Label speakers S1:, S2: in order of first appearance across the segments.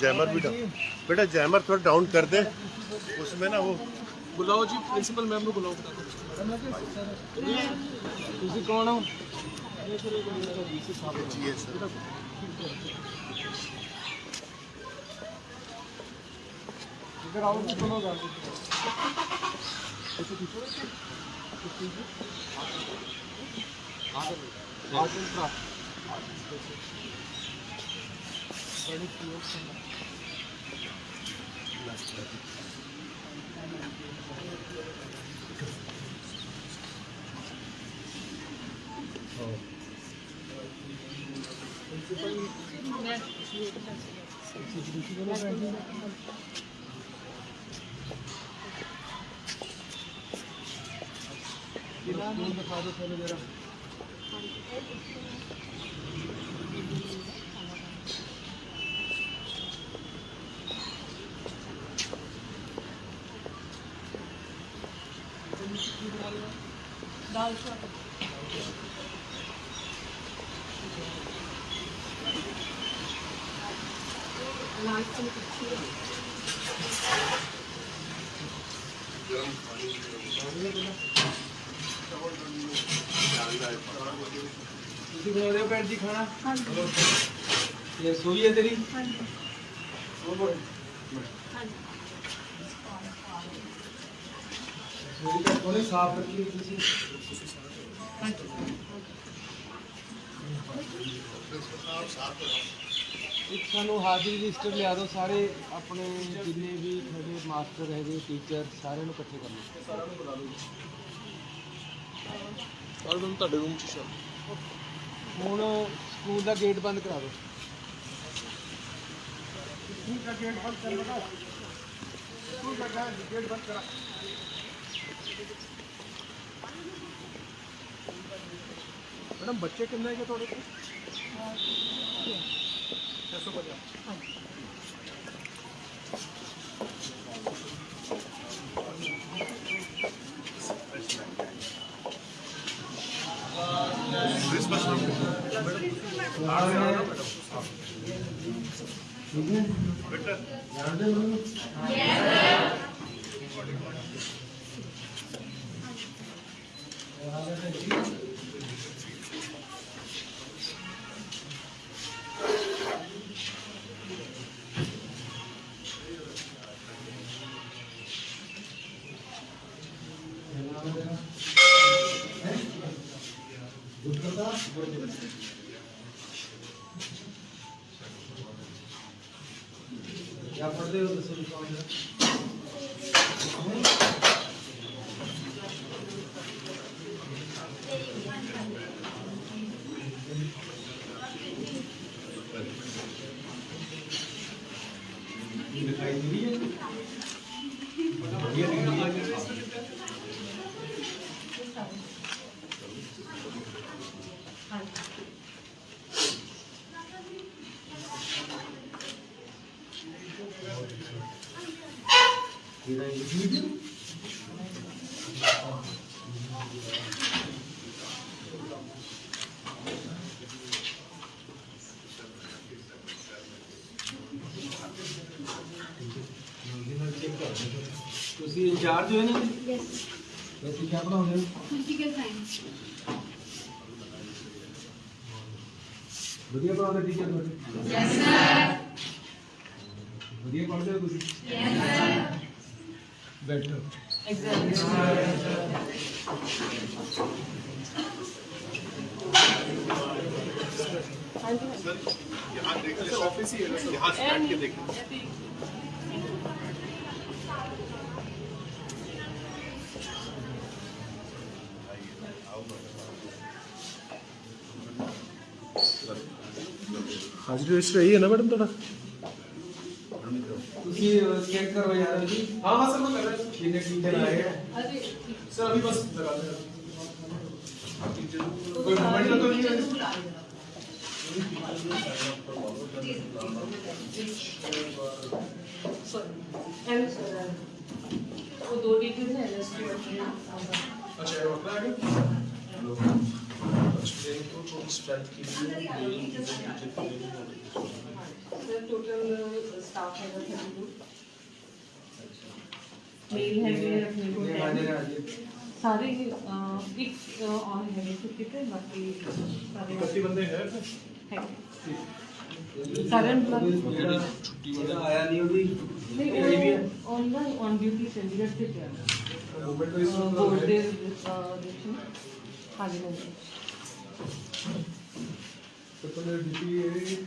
S1: Jammer भी down बेटा jammer थोड़ा डाउन कर दे। उसमें ना वो
S2: बुलाओ
S1: जी
S2: प्रिंसिपल मैम को बुलाओ कौन हो? Bir an önce kağıda söyle verem. भैन जी। खाना ये है तेरी साफ़ रखी साफ़ ਇੱਕ ਸਾਨੂੰ ਹਾਜ਼ਰੀ ਰਜਿਸਟਰ ਲਿਆ ਦਿਓ ਸਾਰੇ ਆਪਣੇ ਜਿੰਨੇ ਵੀ ਤੁਹਾਡੇ ਮਾਸਟਰ ਹੈਗੇ ਟੀਚਰ ਸਾਰਿਆਂ ਨੂੰ ਇਕੱਠੇ ਕਰ ਲਓ। ਸਾਰਿਆਂ ਨੂੰ ਬੁਲਾ ਲਓ ਸਾਰਿਆਂ ਨੂੰ ਤੁਹਾਡੇ ਰੂਮ 'ਚ ਸ਼ਾਮ ਹੁਣ ਸਕੂਲ ਦਾ ਗੇਟ ਬੰਦ ਕਰਾ ਦਿਓ। ਸਕੂਲ ਦਾ ਗੇਟ ਬੰਦ ਕਰ ਲਗਾ। ਸਕੂਲ ਦਾ ਗੇਟ ਬੰਦ ਕਰਾ। ਮੈਡਮ ਬੱਚੇ ਕਿੰਨੇ ਹੈਗੇ ਤੁਹਾਡੇ ਕੋਲ? 뺏어버려. 크리스마스 Did I feed him? उसकी है ना यस क्या पढ़ा
S1: बढ़िया पढ़ाते टीचर ऑफ़िस ही रही है ना
S2: मैडम थोड़ा उसकी चेक करो यार अभी। हाँ हाँ सर मैं कर रहा हूँ। ठीक है ठीक है। अरे सर अभी बस लगा दे। हाँ, तो कोई मोबाइल तो नहीं है?
S3: सर वो दो डिटेल्स हैं
S2: एलएसटी अच्छा डॉक्टर है अच्छा तो स्ट्रेंथ
S4: के लिए मेरा टोटल स्टाफ है थर्टी टू मेल है मेरे अपने को सारे एक ऑन है कित है बाकी सारे
S3: अस्सी बंदे हैं करंट प्लस
S4: छुट्टी वाला
S5: तो आया
S4: नहीं होगी।
S5: नहीं ऑन ना ऑन
S4: ड्यूटी
S5: सेंडिकेट से क्या? बोर्ड दे
S4: हाँ। जी मैम तो ड्यूटी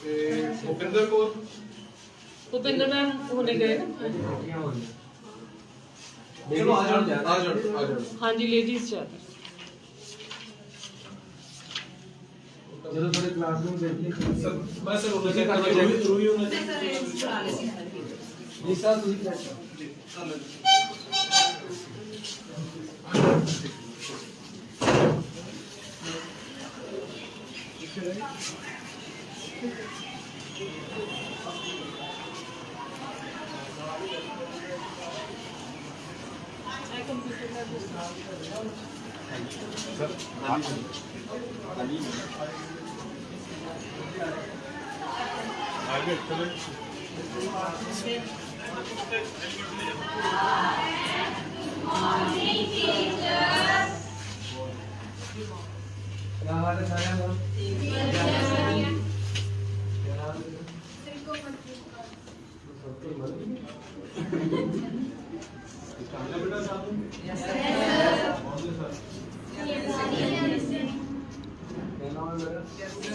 S2: भूपिंदर कौर भूपिंदर
S5: मैम होने गए चलो आ जाओ आ
S4: जाओ आ जाओ
S2: हाँ जी लेडीज़ जाते
S5: चलो थोड़े क्लासरूम देखने सर मैं सर उन्हें चेक करना
S2: चाहिए रिव्यू में जी
S1: सर तुम
S2: क्या कर रहे हो
S4: Morning, teacher. Now, how does I have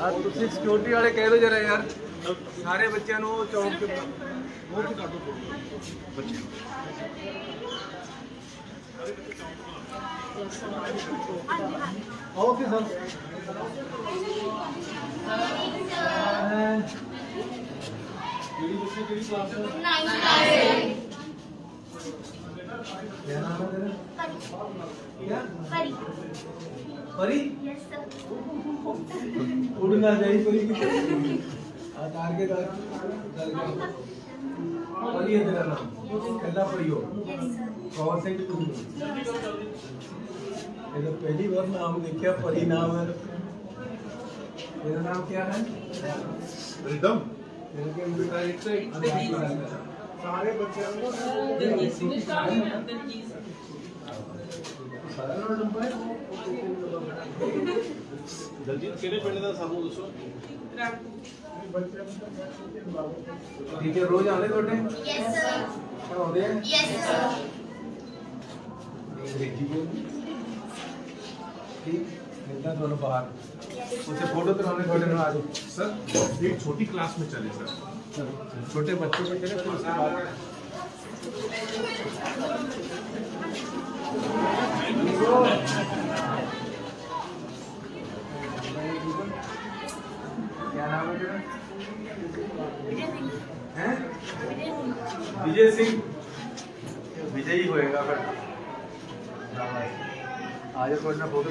S2: ਆ ਤੁਸੀਂ ਸਿਕਿਉਰਿਟੀ ਵਾਲੇ ਕਹਿ ਦਿਓ ਜਰਾ ਯਾਰ। ਸਾਰੇ ਬੱਚਿਆਂ ਨੂੰ ਚੌਂਕ ਤੇ
S5: ਉਹ ਵੀ ਕਰ ਦਿਓ ਬੱਚੇ
S2: ਓਕੇ ਸਰ ਕਿਹੜੀ ਬੱਚੇ ਕਿਹੜੀ ਕਲਾਸ 9th क्या नाम है तेरा? क्या? परी। उड़ना चाहिए परी की आ तार के तार तार परी है तेरा नाम। कहना परी हो। कौन से की तुम ये तो पहली बार नाम देखा परी नाम है। तेरा नाम क्या है?
S1: रिदम
S2: तेरे के एक से सारे बच्चे टीचर रोज आने थोड़े बाहर। उसे फ़ोटो तो थोड़े आज
S3: सर एक छोटी क्लास में चले सर।
S2: छोटे बच्चे को चले फिर उसके बाद क्या नाम है तेरा? विजय सिंह। विजय ही होएगा फिर। आज फ़ोटो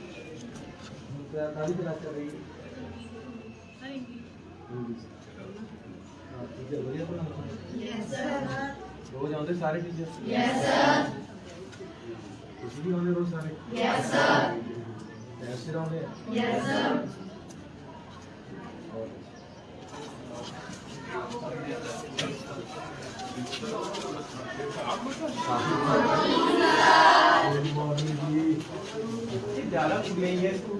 S2: ਕਿਤੇ ਚੱਲਦੇ ਨਾ ਅੱਜ ਪੱਖੇ 'ਚ ਬਿਠਾਣਾ ਤੁਹਾਨੂੰ ਕੀ ਨਾਮ ਹੈ ਬੇਟਾ ਤੇਰਾ
S4: ਮੈਨੂੰ ਸਹੀ ਤੇ
S2: तेरा काली क्लास चल रही है हिंदी से। हाँ, टीचर बढ़िया पढ़ाते हैं? रोज आते सारे टीचर ਤੁਸੀਂ ਵੀ ਆਉਂਦੇ ਰੋਜ਼ ਸਾਰੇ ਯੈਸ ਸਰ ਐਸੇ ਆਉਂਦੇ ਯੈਸ ਸਰ ਗੁੱਡ ਮਾਰਨਿੰਗ ਜੀ ਇਹ ਜ਼ਿਆਦਾ ਕੁੜੀਆਂ ਹੀ ਹੈ ਸਕੂਲ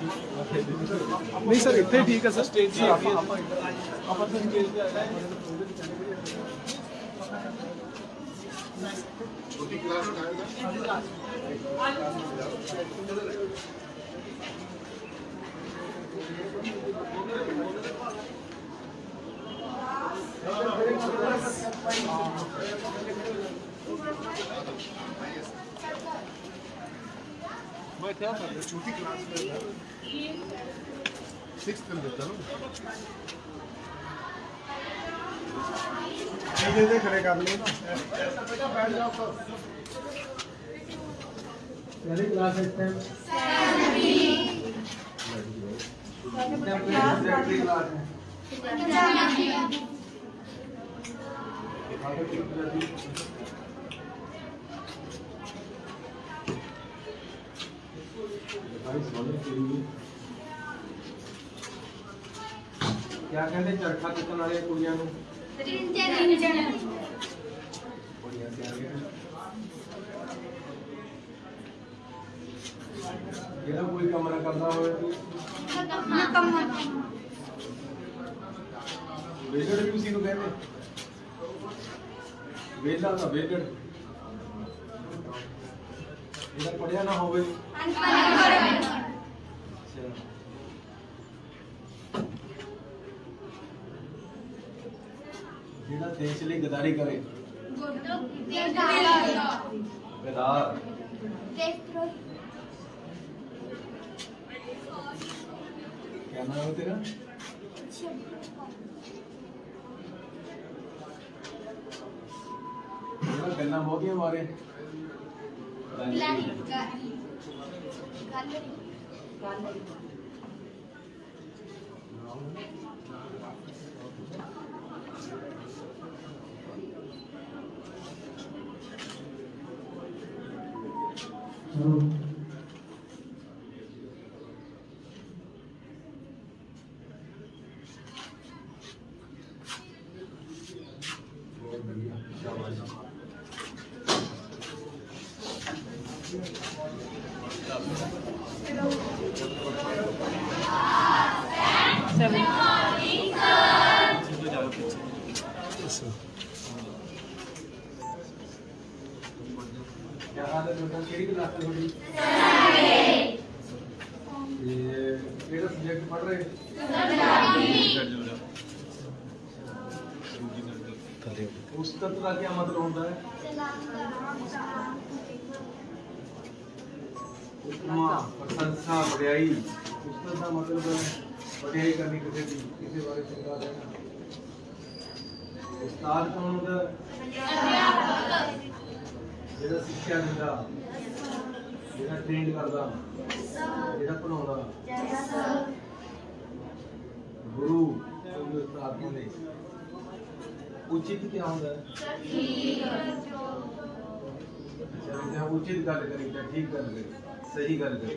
S1: नहीं सर
S2: इतने ठीक है
S3: सर। स्टेज
S1: सर आप मैं क्या कर रहा छोटी क्लास में सिक्स में था ना
S2: खड़े कर लो क्लास इस टाइम ਕਿਆ ਕਹਿੰਦੇ ਚਰਖਾ ਚੁੱਕਣ ਵਾਲੇ ਕੁੜੀਆਂ ਨੂੰ? ਰਿੰਜਣ ਕੁੜੀਆਂ ਸਿਆਣੀਆਂ ਜਿਹੜਾ ਕੋਈ ਕੰਮ ਨਾ ਕਰਦਾ ਹੋਵੇ। ਤੂੰ ਨਕਮਾ ਵੇਲੜ ਵੀ ਉਸੇ ਨੂੰ ਕਹਿੰਦੇ। ਵੇਲਾ ਦਾ ਵੇਲੜ। ਇਹਦਾ ਪੜਿਆ ਨਾ ਹੋਵੇ। ਅਨਪੜ੍ਹ। ਜਿਹੜਾ ਦੇਸ਼ ਲਈ ਗਦਾਰੀ ਕਰੇ ਗਦਾਰ क्या नाम है तेरा तेरा गन्ना हो गया हमारे बहुत बढ़िया शाबाश
S4: सेवन
S2: क्या हाल है बेटा केड़ी क्लास में थोड़ी ये केड़ा सब्जेक्ट पढ़ रहे उस्तत का क्या मतलब होता है उपमा प्रशंसा बढ़ाई उस्तत का मतलब है बढ़ाई करनी किसी की किसी बारे चंगा देना उस्ताद कौन होता है ਜਿਹੜਾ ਸਿੱਖਿਆ ਦਿੰਦਾ ਜਿਹੜਾ ਟ੍ਰੇਨ ਕਰਦਾ ਜਿਹੜਾ ਪੜਾਉਂਦਾ गुरु प्रार्थना उचित क्या होता अच्छा, है उचित गल करी क्या ठीक गल करी सही गल करी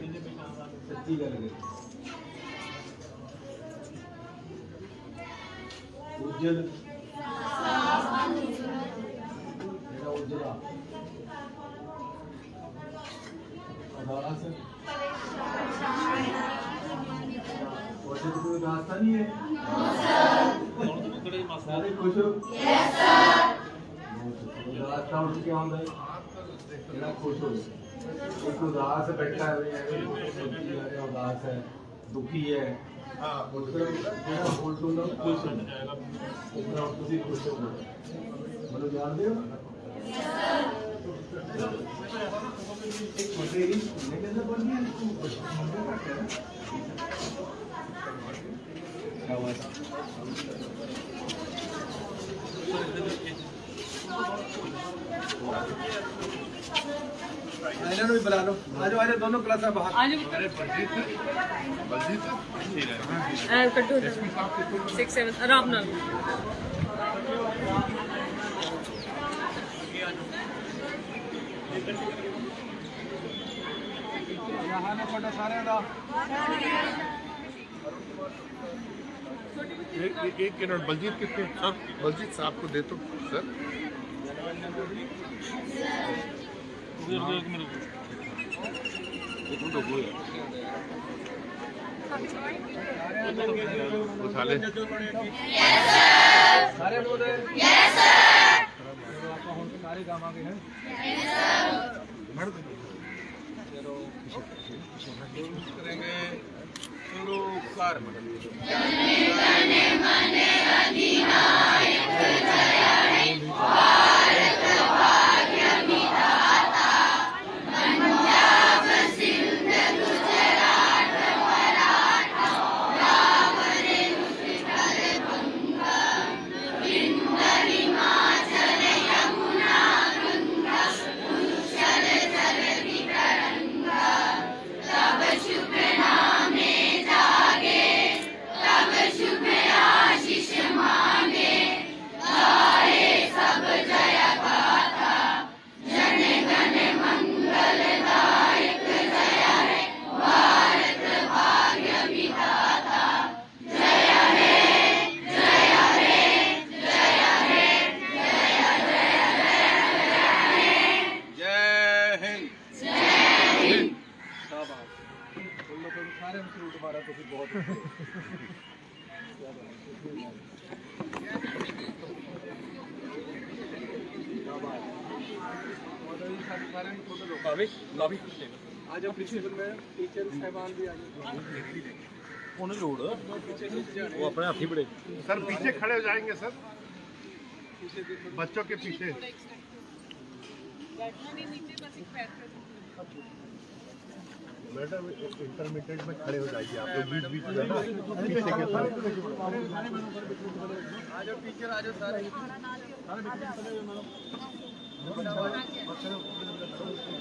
S2: सच्ची गल करी उज्जल ਉਦਾਸ ਤਾਂ ਉੱਠ ਕੇ ਆਉਂਦਾ ਹੈ ਜਿਹੜਾ ਖੁਸ਼ ਹੋ ਇੱਕ ਉਦਾਸ ਬੈਠਾ ਹੈ ਐਵੇਂ ਸੋਚੀ ਜਾ ਰਿਹਾ ਉਦਾਸ ਹੈ ਦੁਖੀ ਹੈ ਹਾਂ ਮਤਲਬ ਜਿਹੜਾ ਹੋਲ ਤੋਂ ਦਾ ਖੁਸ਼ ਹੈ ਇਸ ਤਰ੍ਹਾਂ ਤੁਸੀਂ ਖੁਸ਼ ਹੋ ਮੈਨੂੰ ਜਾਣਦੇ ਹੋ ਇੱਕ ਮੁੰਡੇ ਹੀ ਮੈਂ ਕਹਿੰਦਾ ਬਣ भी बुला लो
S4: आज आज दोनों क्लास बाहर
S2: आज अरे बलजीत बलजीत सारे
S1: एक एक बलजीत हाँ, बलजीत साहब को दे तो सर। उठा ले
S2: सारे बोल यस सर सारे काम आ गए हैं यस सर चलो
S1: करेंगे शुरू कर
S2: मने मने अधिनायक जय
S3: हरे उन्हें वो अपने हाथी बड़े
S1: सर पीछे खड़े हो जाएँगे सर बच्चों के पीछे मैडम इंटरमीडिएट में खड़े हो जाइए आप लोग बीच बीच में पीछे के
S2: सारे बच्चे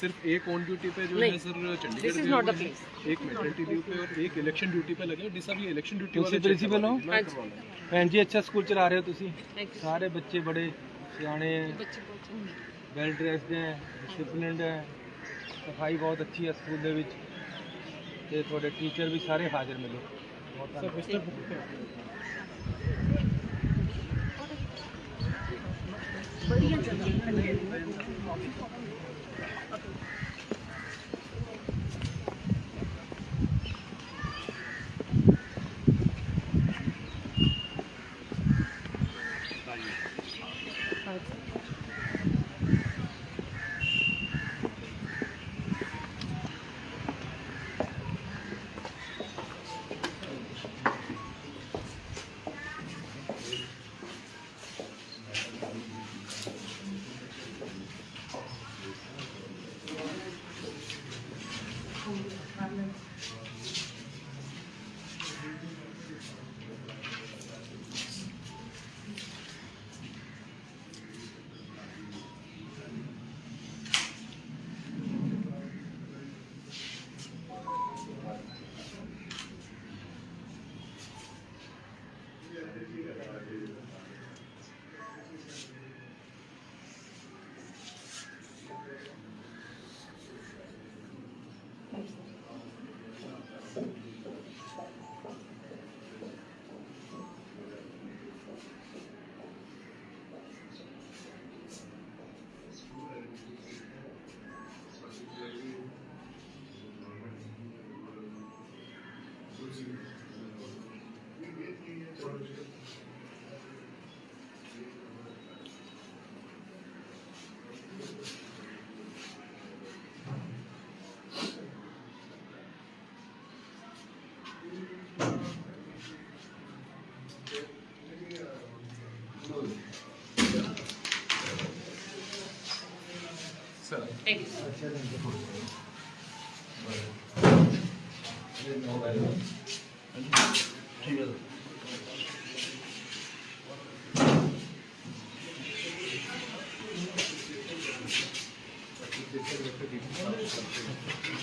S2: सिर्फ़ एक ऑन ड्यूटी पे जो है सर चंडीगढ़ एक मेडिकल ड्यूटी पे और एक इलेक्शन ड्यूटी पे लगे हैं। डिसा भी इलेक्शन ड्यूटी
S3: वाले प्रिंसिपल हो? हाँ। जी अच्छा स्कूल
S4: चला रहे
S3: हो तुसी? सारे बच्चे बड़े
S4: सियाने हैं बच्चे
S3: वेल ड्रेस्ड हैं। डिसिप्लिनड हैं सफ़ाई बहुत अच्छी है स्कूल ਦੇ ਵਿੱਚ ਤੇ ਤੁਹਾਡੇ ਟੀਚਰ ਵੀ ਸਾਰੇ ਹਾਜ਼ਰ ਮਿਲੋ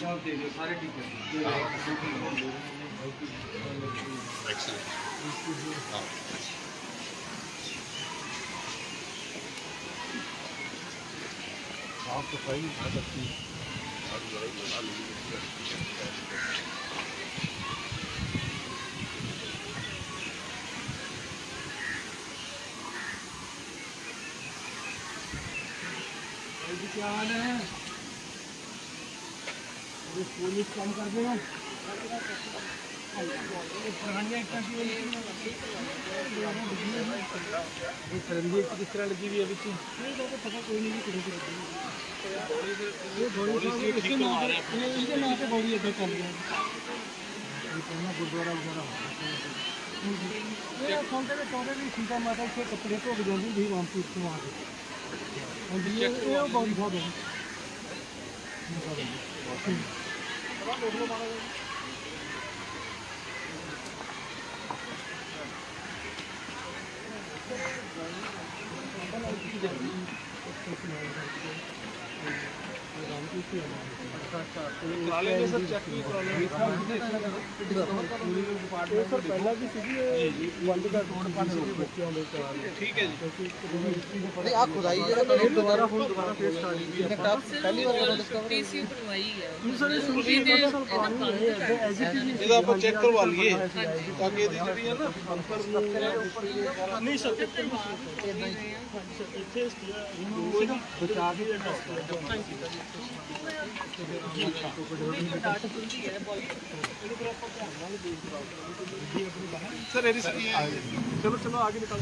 S3: सब दे दियो सारे टीचर
S1: साफ़ सफ़ाई बहुत अच्छी
S3: क्या हाल है? पुलिस कम कर देगा सरंजीत किस तरह लगी हुई है अभी पता कोई नहीं लिया गुरुद्वारा वगैरह ये सीता माता के कपड़े के जाती थी वहाँ पे वहाँ पे और ये ये ਚਾਰ ਠੀਕ ਹੈ ਜੀ ਨਹੀਂ ਆ ਖੁਦਾਈ ਜਿਹੜਾ ਕਰੇ ਦੁਬਾਰਾ ਹੁਣ ਦੁਬਾਰਾ ਫੇਰ ਸਟਾਰਟ ਕੀਤੀ ਹੈ ਪਹਿਲੀ ਵਾਰ ਜਦੋਂ ਡਿਸਕਵਰ
S4: ਪੀਸੀ ਬਣਵਾਈ ਹੈ
S3: ਨਹੀਂ ਸਰ ਇਹ ਸ਼ੁਰੂ ਦੀ ਇਹਦਾ ਆਪਾਂ ਚੈੱਕ ਕਰਵਾ ਲਈਏ ਤਾਂ ਕਿ ਇਹਦੀ ਜਿਹੜੀ ਹੈ ਨਾ ਅੰਤਰ ਨੂੰ ਨਹੀਂ ਸਰ ਇੱਥੇ ਬਚਾ ਕੇ ਸਰ ਇਹ ਰਿਸਕੀ ਹੈ ਚਲੋ ਚਲੋ ਆਗੇ ਨਿਕਲ।